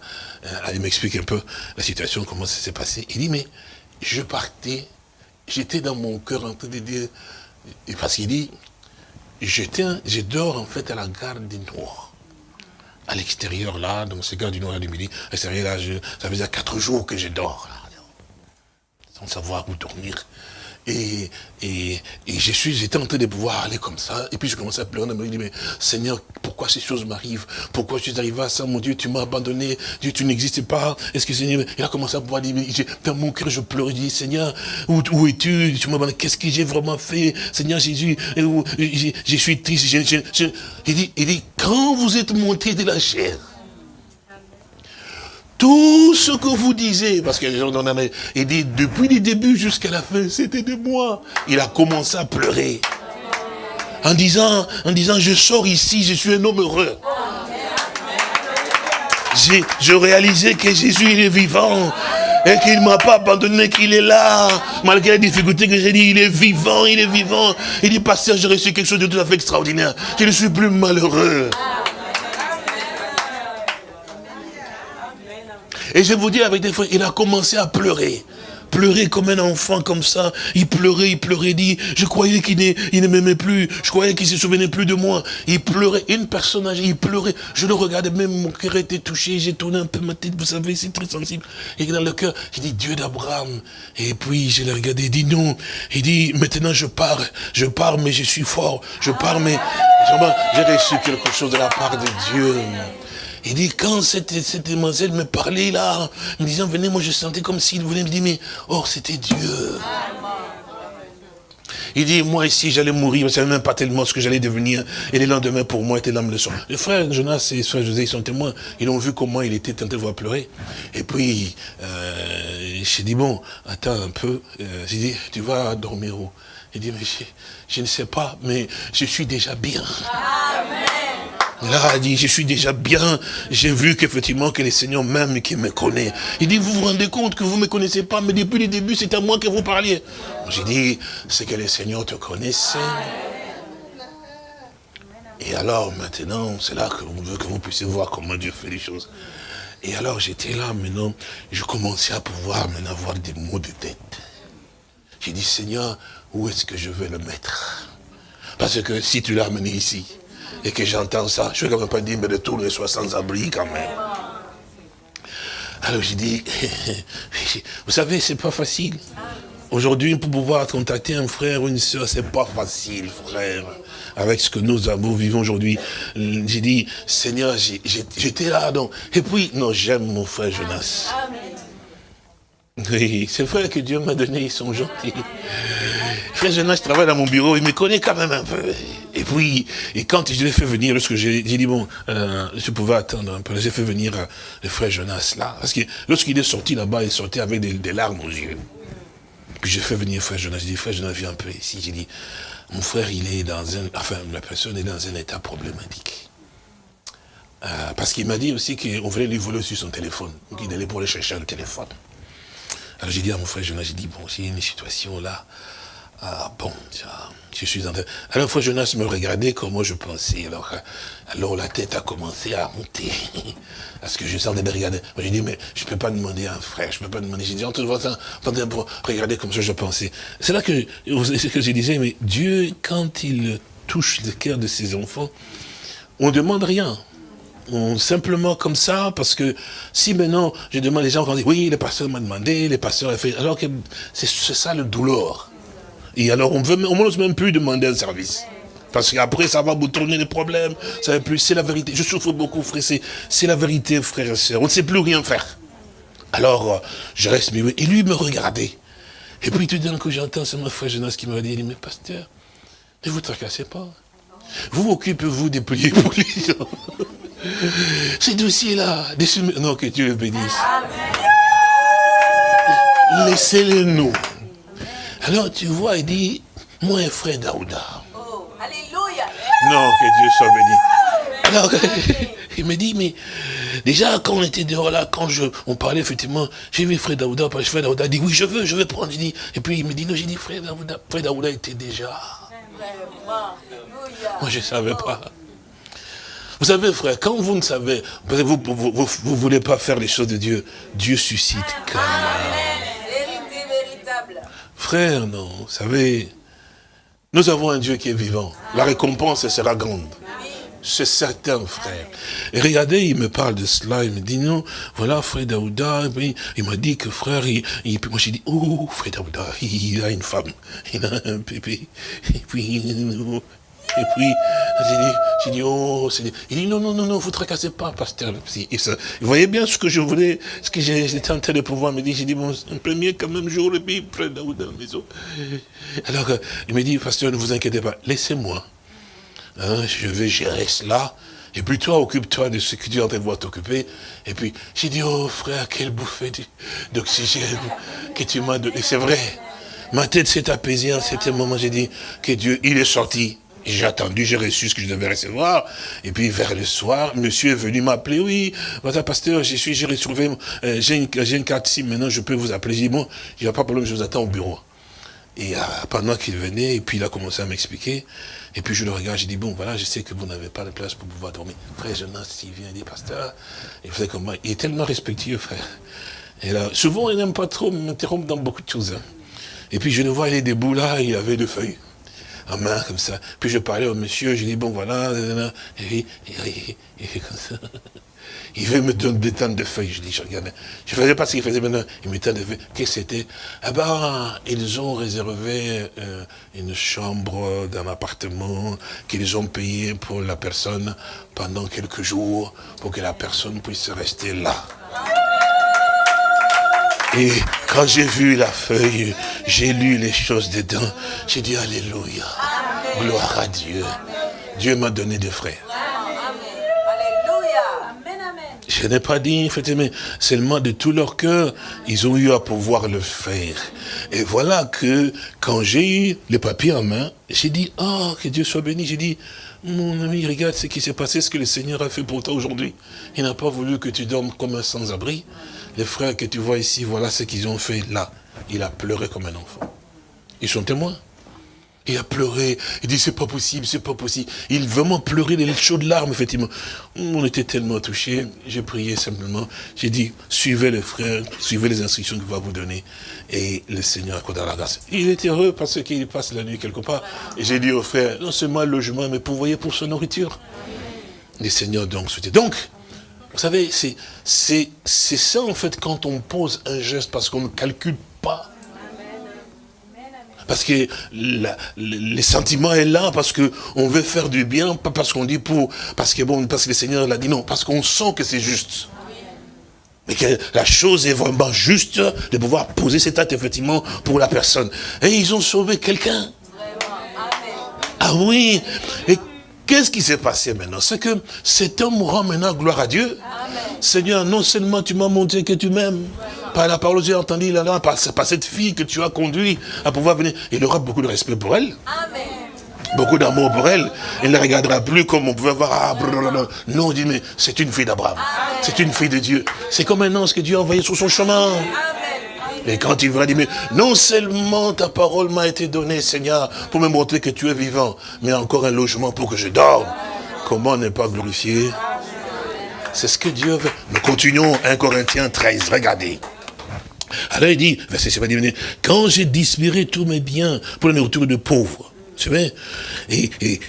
il m'explique un peu la situation, comment ça s'est passé. Il dit, mais je partais, j'étais dans mon cœur en train de dire, parce qu'il dit, je dors en fait à la gare du Nord. À l'extérieur là, dans ce gare du Nord à l'extérieur là, ça faisait quatre jours que je dors sans savoir où dormir. Et, et, je suis, j'étais en train de pouvoir aller comme ça. Et puis je commençais à pleurer. Je me dis, mais Seigneur, pourquoi ces choses m'arrivent? Pourquoi je suis arrivé à ça? Mon Dieu, tu m'as abandonné. Dieu, tu n'existes pas. Est-ce que Seigneur, il a commencé à pouvoir dire, dans mon cœur, je pleurais. Je dis, Seigneur, où, où es-tu? Tu m'as qu'est-ce que j'ai vraiment fait? Seigneur Jésus, je, je suis triste. il, dit, il dit, quand vous êtes monté de la chair, tout ce que vous disiez, parce que les gens en il dit, depuis le début jusqu'à la fin, c'était de moi. Il a commencé à pleurer. En disant, en disant, je sors ici, je suis un homme heureux. Je réalisais que Jésus, il est vivant. Et qu'il ne m'a pas abandonné, qu'il est là. Malgré les difficultés que j'ai dit, il est vivant, il est vivant. Il dit, pasteur, j'ai reçu quelque chose de tout à fait extraordinaire. Je ne suis plus malheureux. Et je vous dis avec des fois, il a commencé à pleurer. Pleurer comme un enfant comme ça. Il pleurait, il pleurait, dit, je croyais qu'il ne m'aimait plus. Je croyais qu'il ne se souvenait plus de moi. Il pleurait. Une personne âgée, il pleurait. Je le regardais, même mon cœur était touché. J'ai tourné un peu ma tête, vous savez, c'est très sensible. Et dans le cœur, j'ai dit, Dieu d'Abraham. Et puis, je l'ai regardé, il dit, non. Il dit, maintenant je pars. Je pars, mais je suis fort. Je pars, mais j'ai reçu quelque chose de la part de Dieu. Il dit, quand cette, cette demoiselle me parlait là, me disant, venez, moi je sentais comme s'il voulait me dire, mais, oh, c'était Dieu. Il dit, moi ici, j'allais mourir, je ne savais même pas tellement ce que j'allais devenir. Et le lendemain, pour moi, était l'âme de son. Les frères Jonas et frère José, ils sont témoins. Ils ont vu comment il était tenté de voir pleurer. Et puis, euh, j'ai dit, bon, attends un peu. Euh, j'ai dit, tu vas dormir où? Il dit, mais je, je, ne sais pas, mais je suis déjà bien. Amen. Là, il dit, je suis déjà bien, j'ai vu qu'effectivement que le Seigneur même qui me connaît. Il dit, vous vous rendez compte que vous ne me connaissez pas, mais depuis le début, c'est à moi que vous parliez. J'ai dit, c'est que le Seigneur te connaissait. Et alors maintenant, c'est là que veut que vous puissiez voir comment Dieu fait les choses. Et alors j'étais là maintenant, je commençais à pouvoir maintenant avoir des mots de tête. J'ai dit, Seigneur, où est-ce que je vais le mettre? Parce que si tu l'as amené ici, et que j'entends ça, je ne vais quand même pas dire, mais de tous les soit sans abri quand même. Alors j'ai dit, vous savez, c'est pas facile. Aujourd'hui, pour pouvoir contacter un frère ou une soeur, c'est pas facile, frère. Avec ce que nous avons, vivons aujourd'hui. J'ai dit, Seigneur, j'étais là, donc. Et puis, non, j'aime mon frère Jonas. Oui, c'est vrai que Dieu m'a donné, ils sont gentils. Frère Jonas, je travaille dans mon bureau, il me connaît quand même un peu. Et puis, et quand je l'ai fait venir, lorsque j'ai dit, bon, euh, je pouvais attendre un peu, j'ai fait venir euh, le frère Jonas là. Parce que lorsqu'il est sorti là-bas, il sortait avec des, larmes aux yeux. Puis j'ai fait venir frère Jonas, j'ai dit, frère Jonas, viens un peu ici. J'ai dit, mon frère, il est dans un, enfin, la personne est dans un état problématique. Euh, parce qu'il m'a dit aussi qu'on voulait lui voler sur son téléphone. Donc il allait pour aller chercher un téléphone. Alors j'ai dit à mon frère Jonas, j'ai dit, bon, s'il y a une situation là, ah bon, je suis en train... Alors frère Jonas me regardait comme moi je pensais. Alors, euh, alors la tête a commencé à monter. Parce que je sentais de regarder. J'ai dit, mais je ne peux pas demander à un frère, je ne peux pas demander. J'ai dit, en tout cas, pour regarder comme ça je pensais. C'est là que, que je disais, mais Dieu, quand il touche le cœur de ses enfants, on ne demande rien simplement comme ça, parce que si maintenant je demande les gens qui disent, oui, le pasteur m'a demandé, le pasteur a fait, alors que c'est ça le douleur. Et alors, on ne n'ose même plus demander un service. Parce qu'après, ça va vous tourner les problèmes. Ça va plus. C'est la vérité. Je souffre beaucoup, frère. C'est la vérité, frère et soeur. On ne sait plus rien faire. Alors, je reste mais Et lui me regardait. Et puis tout d'un coup, j'entends, c'est mon frère Jonas qui m'a dit, mais pasteur, ne vous tracassez pas. Vous occupez-vous des prières pour les gens. Ces dossiers-là, non, que Dieu le bénisse. Laissez-les nous. Alors tu vois, il dit, moi frère Daouda. Oh, alléluia. Non, que Dieu soit béni. Alors, il me dit, mais déjà, quand on était dehors là, quand je, on parlait effectivement, j'ai vu frère Daouda, parce que frère Daouda dit, oui, je veux, je veux prendre. Dit, et puis il me dit, non, j'ai dit, frère Daouda, frère Daouda était déjà. Moi, je ne savais pas. Vous savez, frère, quand vous ne savez, vous ne vous, vous, voulez pas faire les choses de Dieu, Dieu suscite quand Frère, non, vous savez, nous avons un Dieu qui est vivant. La récompense sera grande. C'est certain, frère. Et regardez, il me parle de cela, il me dit, non, voilà, frère Daouda, il m'a dit que frère, il, moi j'ai dit, oh, frère Daouda, il a une femme, il a un bébé, et puis, et puis, j'ai dit, oh, il dit, non, non, non, non, vous tracassez pas, pasteur. vous voyez bien ce que je voulais, ce que j'étais en train de pouvoir me dire. J'ai dit, bon, premier quand même jour, et puis près dans la maison. Alors, il me dit, pasteur, ne vous inquiétez pas, laissez-moi. Hein, je vais gérer cela. Et puis toi, occupe-toi de ce que tu es en train de voir t'occuper. Et puis, j'ai dit, oh frère, quelle bouffée d'oxygène que tu m'as donné. C'est vrai. Ma tête s'est apaisée en cet moment. J'ai dit que Dieu, il est sorti. J'ai attendu, j'ai reçu ce que je devais recevoir. Et puis vers le soir, monsieur est venu m'appeler. Oui, madame pasteur, je suis, j'ai retrouvé, euh, j'ai une, carte ici, maintenant je peux vous appeler. J'ai dit, bon, il n'y a pas de problème, je vous attends au bureau. Et euh, pendant qu'il venait, et puis il a commencé à m'expliquer. Et puis je le regarde, j'ai dit, bon, voilà, je sais que vous n'avez pas de place pour pouvoir dormir. Frère Jonas, il vient, il dit, pasteur, il faisait. Il est tellement respectueux, frère. Et là, souvent, il n'aime pas trop m'interrompre dans beaucoup de choses. Hein. Et puis je le vois, il est debout là, il avait deux feuilles en main, comme ça. Puis je parlais au monsieur, j'ai dit, bon, voilà, et, et, comme ça. Il veut me donner des tonnes de feuilles. Je dis, je regardais. Je ne faisais pas ce qu'il faisait maintenant. Il me de feuilles. Qu'est-ce que c'était? Ah ben, ils ont réservé euh, une chambre d'un appartement qu'ils ont payé pour la personne pendant quelques jours pour que la personne puisse rester là. Et quand j'ai vu la feuille, j'ai lu les choses dedans, j'ai dit Alléluia, gloire à Dieu. Dieu m'a donné des frères. Je n'ai pas dit, mais seulement de tout leur cœur, ils ont eu à pouvoir le faire. Et voilà que, quand j'ai eu les papiers en main, j'ai dit, oh, que Dieu soit béni. J'ai dit, mon ami, regarde ce qui s'est passé, ce que le Seigneur a fait pour toi aujourd'hui. Il n'a pas voulu que tu dormes comme un sans-abri les frères que tu vois ici, voilà ce qu'ils ont fait là. Il a pleuré comme un enfant. Ils sont témoins. Il a pleuré, il dit c'est pas possible, c'est pas possible. Il vraiment pleurait des chaudes larmes, effectivement. On était tellement touchés, j'ai prié simplement. J'ai dit, suivez les frères, suivez les instructions qu'il va vous donner. Et le Seigneur accordera la grâce. Il est heureux parce qu'il passe la nuit quelque part. Et j'ai dit aux frères, non seulement le logement, mais pourvoyez pour sa nourriture. Le Seigneur donc souhaitait. Donc, vous savez, c'est ça en fait quand on pose un geste parce qu'on ne calcule pas. Parce que les sentiments est là, parce qu'on veut faire du bien, pas parce qu'on dit pour, parce que bon, parce que le Seigneur l'a dit, non, parce qu'on sent que c'est juste. Mais que la chose est vraiment juste de pouvoir poser cet acte effectivement pour la personne. Et ils ont sauvé quelqu'un. Ah oui, et Qu'est-ce qui s'est passé maintenant? C'est que cet homme rend maintenant gloire à Dieu. Seigneur, non seulement tu m'as montré que tu m'aimes, par la parole que j'ai entendue là, par, par, cette fille que tu as conduit à pouvoir venir. Il aura beaucoup de respect pour elle. Beaucoup d'amour pour elle. Il ne la regardera plus comme on pouvait voir. Ah, non, on dit, mais c'est une fille d'Abraham. C'est une fille de Dieu. C'est comme un ange que Dieu a envoyé sur son chemin. Et quand il va dire, mais non seulement ta parole m'a été donnée, Seigneur, pour me montrer que tu es vivant, mais encore un logement pour que je dorme. Comment ne pas glorifier? C'est ce que Dieu veut. Nous continuons 1 Corinthiens 13, regardez. Alors il dit, verset 7, quand j'ai dispiré tous mes biens pour le retour de pauvres, tu vois, et, et,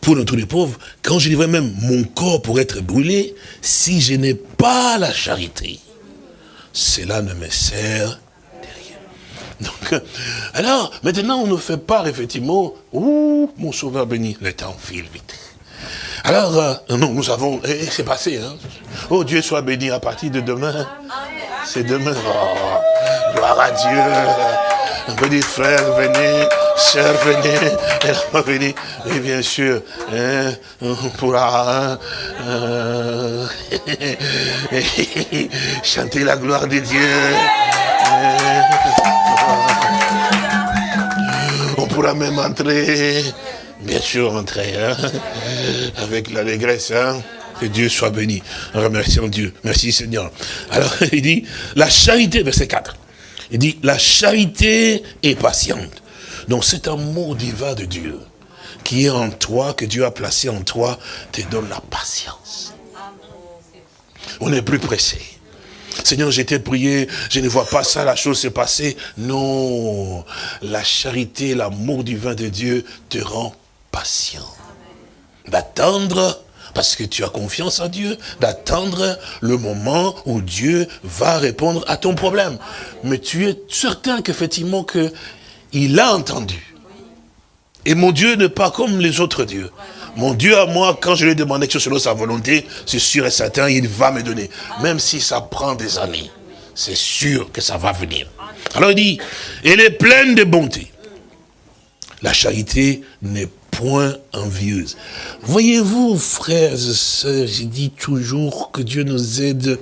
pour le retour pauvres, quand je livrais même mon corps pour être brûlé, si je n'ai pas la charité, cela ne me sert de rien. Donc, alors, maintenant, on nous fait part, effectivement, ouh, mon sauveur béni, le temps file vite. Alors, euh, nous avons, et c'est passé, hein. Oh, Dieu soit béni à partir de demain. C'est demain. Oh, gloire à Dieu. Un petit frère, venez, sœur, venez, elle venez. Et bien sûr, hein, on pourra hein, chanter la gloire de Dieu. On pourra même entrer, bien sûr entrer, hein, avec l'allégresse, hein. Que Dieu soit béni. Remercions Dieu. Merci Seigneur. Alors, il dit, la charité, verset 4. Il dit, la charité est patiente. Donc, cet amour divin de Dieu qui est en toi, que Dieu a placé en toi, te donne la patience. On n'est plus pressé. Seigneur, j'étais prié, je ne vois pas ça, la chose s'est passée. Non, la charité, l'amour divin de Dieu te rend patient. D'attendre, parce que tu as confiance en Dieu, d'attendre le moment où Dieu va répondre à ton problème. Mais tu es certain qu'effectivement que il a entendu. Et mon Dieu n'est pas comme les autres dieux. Mon Dieu à moi, quand je lui ai demandé chose selon sa volonté, c'est sûr et certain, il va me donner. Même si ça prend des années, c'est sûr que ça va venir. Alors il dit, elle est pleine de bonté. La charité n'est point envieuse. Voyez-vous, frères et sœurs, j'ai dit toujours que Dieu nous aide.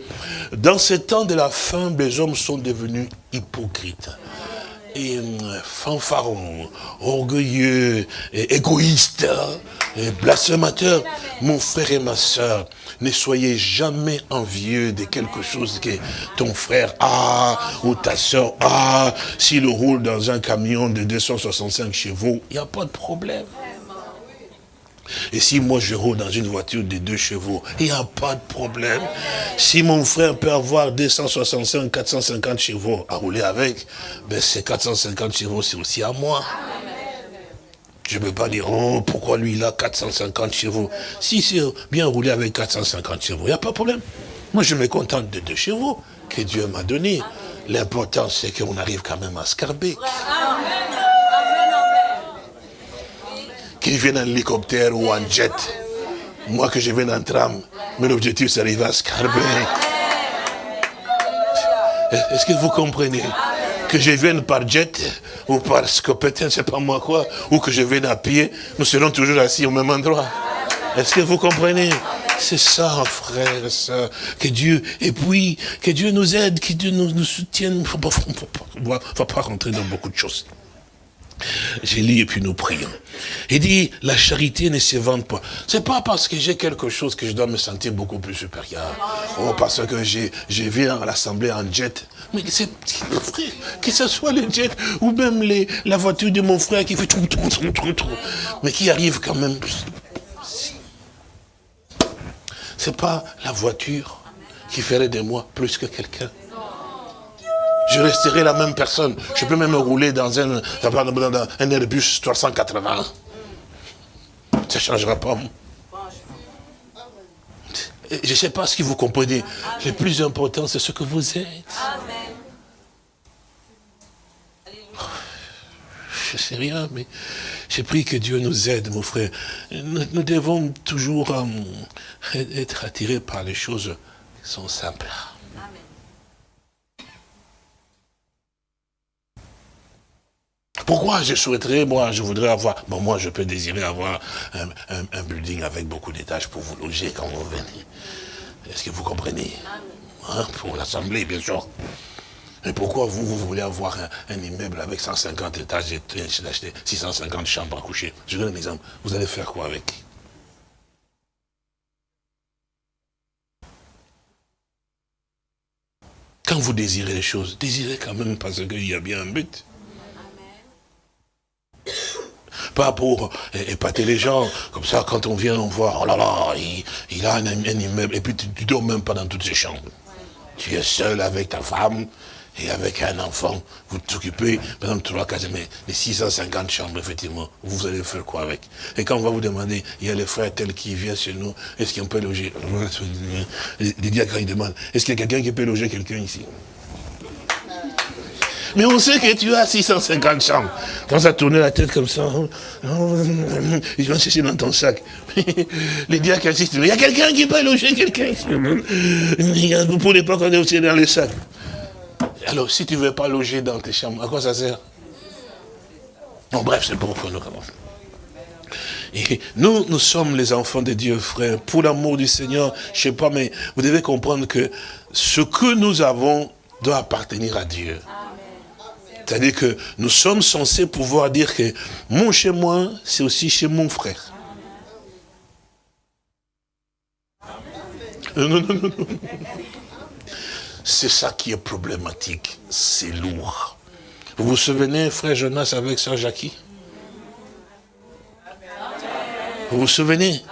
Dans ces temps de la fin, les hommes sont devenus hypocrites et euh, fanfaron, orgueilleux, égoïste, hein, blasphémateur. Mon frère et ma soeur, ne soyez jamais envieux de quelque chose que ton frère a, ou ta soeur a. S'il roule dans un camion de 265 chevaux, il n'y a pas de problème. Et si moi je roule dans une voiture de deux chevaux, il n'y a pas de problème. Si mon frère peut avoir 265, 450 chevaux à rouler avec, ben ces 450 chevaux, c'est aussi à moi. Je ne peux pas dire, oh, pourquoi lui, il a 450 chevaux? Si c'est bien roulé avec 450 chevaux, il n'y a pas de problème. Moi, je me contente de deux chevaux que Dieu m'a donné. L'important, c'est qu'on arrive quand même à Scarbeck. Qu'il vienne en hélicoptère ou en jet. Moi que je vienne en tram, mon objectif c'est d'arriver à Scarbeck. Est-ce que vous comprenez Que je vienne par jet ou par scopétien, c'est pas moi quoi, ou que je vienne à pied, nous serons toujours assis au même endroit. Est-ce que vous comprenez? C'est ça, frère, ça. Que Dieu, et puis, que Dieu nous aide, que Dieu nous, nous soutienne. Il ne faut pas rentrer dans beaucoup de choses. J'ai lu et puis nous prions. Il dit, la charité ne se vante pas. C'est pas parce que j'ai quelque chose que je dois me sentir beaucoup plus supérieur. Oh, parce que j'ai viens à l'assemblée en jet. Mais c'est, frère, que ce soit le jet ou même la voiture de mon frère qui fait tout, tout, tout, tout, tout, mais qui arrive quand même. C'est pas la voiture qui ferait de moi plus que quelqu'un je resterai la même personne. Je peux même rouler dans un, Airbus 380. Ça ne changera pas. Je ne sais pas ce que vous comprenez. Le plus important, c'est ce que vous êtes. Je ne sais rien, mais j'ai pris que Dieu nous aide, mon frère. Nous, devons toujours euh, être attirés par les choses qui sont simples. Pourquoi je souhaiterais, moi, je voudrais avoir, bon, moi, je peux désirer avoir un, building avec beaucoup d'étages pour vous loger quand vous venez. Est-ce que vous comprenez? Hein, Pour l'Assemblée, bien sûr. Et pourquoi vous, vous voulez avoir un, immeuble avec 150 étages et d'acheter 650 chambres à coucher? Je donne un exemple. Vous allez faire quoi avec? Quand vous désirez les choses, désirez quand même parce qu'il y a bien un but. Pas pour épater les gens. Comme ça, quand on vient, on voit, oh là là, il, a un, immeuble. Et puis tu, ne dors même pas dans toutes ces chambres. Tu es seul avec ta femme et avec un enfant. Vous t'occupez, par exemple, trois, quatre, mais les 650 chambres, effectivement, vous allez faire quoi avec? Et quand on va vous demander, il y a les frères tels qui viennent chez nous, est-ce qu'on peut loger? Les diacres, ils demandent, est-ce qu'il y a quelqu'un qui peut loger quelqu'un ici? Mais on sait que tu as 650 chambres. Quand à tourner la tête comme ça, ils vont chercher dans ton sac. Les diacres insistent, il y a quelqu'un qui peut loger quelqu'un. Vous ne pouvez pas qu'on est aussi dans les sacs. Alors, si tu ne veux pas loger dans tes chambres, à quoi ça sert? Bon, bref, c'est pour qu'on nous commence. Nous, nous sommes les enfants de Dieu, frère. Pour l'amour du Seigneur, je sais pas, mais vous devez comprendre que ce que nous avons doit appartenir à Dieu. C'est-à-dire que nous sommes censés pouvoir dire que mon chez moi, c'est aussi chez mon frère. Non, non, non, non. C'est ça qui est problématique. C'est lourd. Vous vous souvenez, frère Jonas avec sœur Jackie? Vous vous souvenez?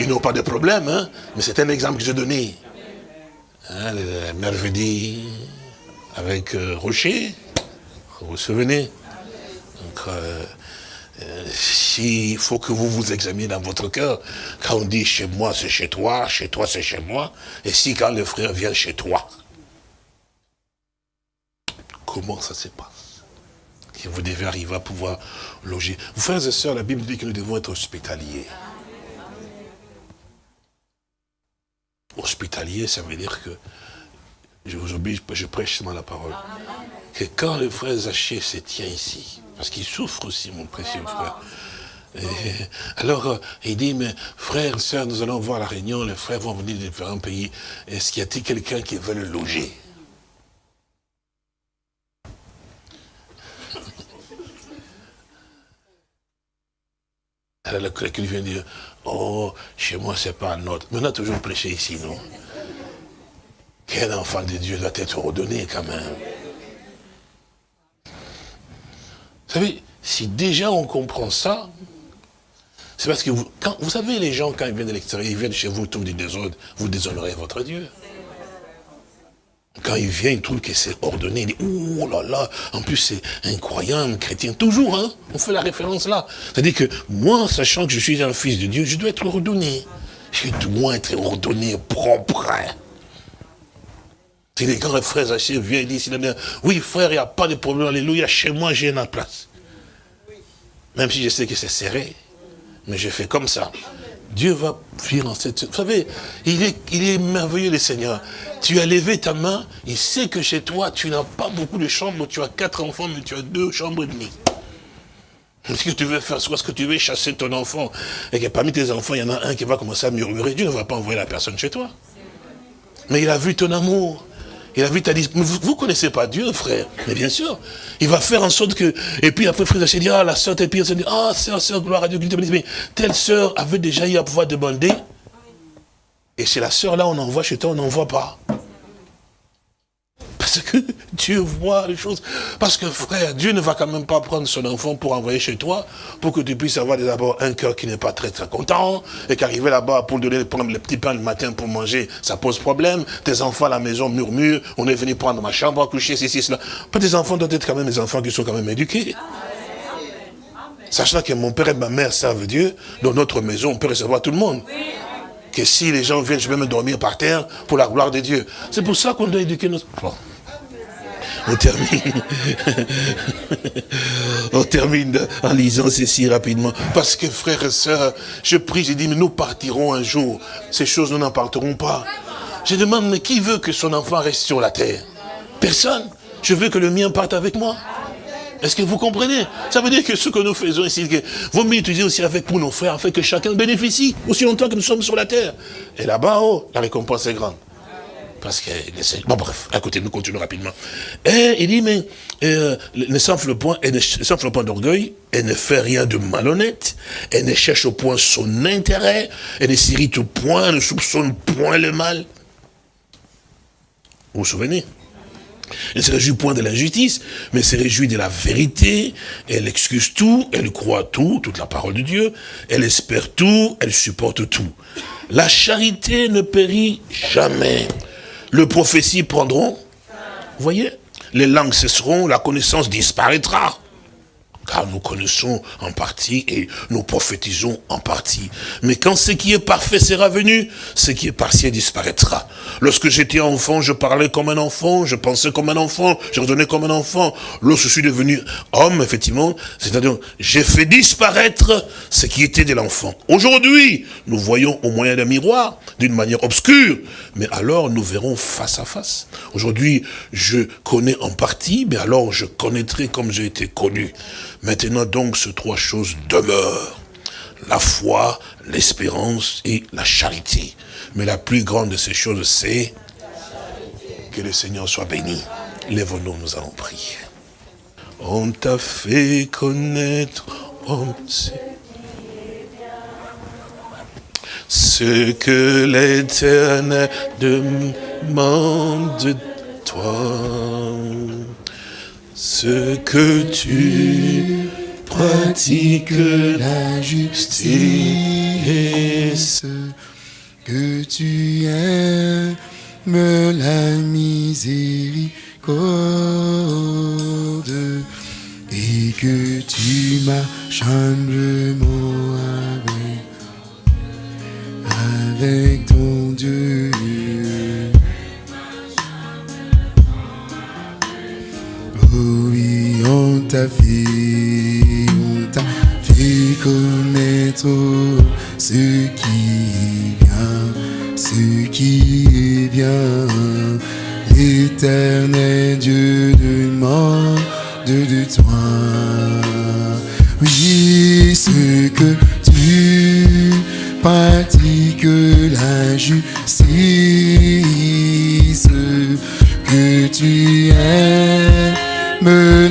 Ils n'ont pas de problème, hein mais c'est un exemple que j'ai donné. Hein, avec euh, Rocher, vous vous souvenez Donc, euh, euh, il faut que vous vous examiniez dans votre cœur, quand on dit chez moi c'est chez toi, chez toi c'est chez moi, et si quand le frère vient chez toi, comment ça se passe? Que vous devez arriver à pouvoir loger. Frères et sœurs, la Bible dit que nous devons être hospitaliers. Hospitalier, ça veut dire que, je vous oblige, je prêche seulement la parole, que quand le frère Zaché se tient ici, parce qu'il souffre aussi, mon précieux frère, alors, euh, il dit, mais frère, sœur, nous allons voir la réunion, les frères vont venir de différents pays. Est-ce qu'il y a-t-il quelqu'un qui veut le loger? Alors le vient dire, oh, chez moi, c'est pas un autre. Mais on a toujours prêché ici, non? Quel enfant de Dieu doit être redonné quand même? Vous savez, si déjà on comprend ça, c'est parce que vous, quand, vous savez, les gens, quand ils viennent de l'extérieur, ils viennent chez vous, tout du désordre, vous déshonorez votre Dieu. Quand il vient, il trouve que c'est ordonné. Il dit, oh là là, en plus c'est incroyable, chrétien. Toujours, hein, on fait la référence là. C'est-à-dire que moi, sachant que je suis un fils de Dieu, je dois être ordonné. Je dois être ordonné, propre. C'est les grands frères Haché vient et dit, oui frère, il n'y a pas de problème, alléluia, chez moi j'ai une place. Même si je sais que c'est serré, mais je fais comme ça. Dieu va fuir en cette... Vous savez, il est, il est merveilleux le Seigneur. Tu as levé ta main, il sait que chez toi, tu n'as pas beaucoup de chambres, tu as quatre enfants, mais tu as deux chambres et demie. Ce que tu veux faire, soit ce que tu veux chasser ton enfant, et que parmi tes enfants, il y en a un qui va commencer à murmurer, Dieu ne va pas envoyer la personne chez toi. Mais il a vu ton amour. Il a vu ta Vous ne connaissez pas Dieu, frère. Mais bien sûr. Il va faire en sorte que... Et puis après, frère, il dit, ah, la soeur, pire, dit, ah, sœur, sœur, gloire à Dieu. Mais telle sœur avait déjà eu à pouvoir demander. Et c'est la sœur là, on envoie chez toi, on n'envoie pas. Parce que Dieu voit les choses. Parce que frère, Dieu ne va quand même pas prendre son enfant pour envoyer chez toi, pour que tu puisses avoir d'abord un cœur qui n'est pas très très content, et qu'arriver là-bas pour donner prendre le petit pain le matin pour manger, ça pose problème. Tes enfants à la maison murmurent, on est venu prendre ma chambre à coucher, ceci, cela. Tes enfants doivent être quand même des enfants qui sont quand même éduqués. Sachant que mon père et ma mère servent Dieu, dans notre maison, on peut recevoir tout le monde que si les gens viennent, je vais me dormir par terre pour la gloire de Dieu. C'est pour ça qu'on doit éduquer nos... On termine. On termine en lisant ceci rapidement. Parce que frères et sœurs, je prie, j'ai dit, mais nous partirons un jour. Ces choses, nous n'en partirons pas. Je demande, mais qui veut que son enfant reste sur la terre? Personne. Je veux que le mien parte avec moi. Est-ce que vous comprenez? Ça veut dire que ce que nous faisons ici, que vous m'utilisez aussi avec pour nos frères, afin que chacun bénéficie, aussi longtemps que nous sommes sur la terre. Et là-bas, oh, la récompense est grande. Parce que, bon bref, écoutez, nous continuons rapidement. Et il dit, mais euh, ne s'enfle point, et ne point d'orgueil, et ne fait rien de malhonnête, et ne cherche point son intérêt, et ne s'irrite point, ne soupçonne point le mal. Vous vous souvenez? Elle ne se réjouit point de l'injustice, mais se réjouit de la vérité. Elle excuse tout, elle croit tout, toute la parole de Dieu. Elle espère tout, elle supporte tout. La charité ne périt jamais. Le prophétie prendront. Vous voyez? Les langues cesseront, la connaissance disparaîtra. Car nous connaissons en partie et nous prophétisons en partie. Mais quand ce qui est parfait sera venu, ce qui est partiel disparaîtra. Lorsque j'étais enfant, je parlais comme un enfant, je pensais comme un enfant, je raisonnais comme un enfant. Lorsque je suis devenu homme, effectivement, c'est-à-dire, j'ai fait disparaître ce qui était de l'enfant. Aujourd'hui, nous voyons au moyen d'un miroir, d'une manière obscure, mais alors nous verrons face à face. Aujourd'hui, je connais en partie, mais alors je connaîtrai comme j'ai été connu. Maintenant donc, ces trois choses demeurent. La foi, l'espérance et la charité. Mais la plus grande de ces choses, c'est que le Seigneur soit béni. Lève-nous, nous allons prier. On t'a fait connaître, ce que l'éternel demande de toi, ce que tu pratiques la justice, que tu aimes la miséricorde et que tu marches humblement avec, avec ton Dieu. T'a fait connaître ce qui est bien, ce qui est bien. L'éternel Dieu demande de toi. Oui, ce que tu pratiques la justice, que tu aimes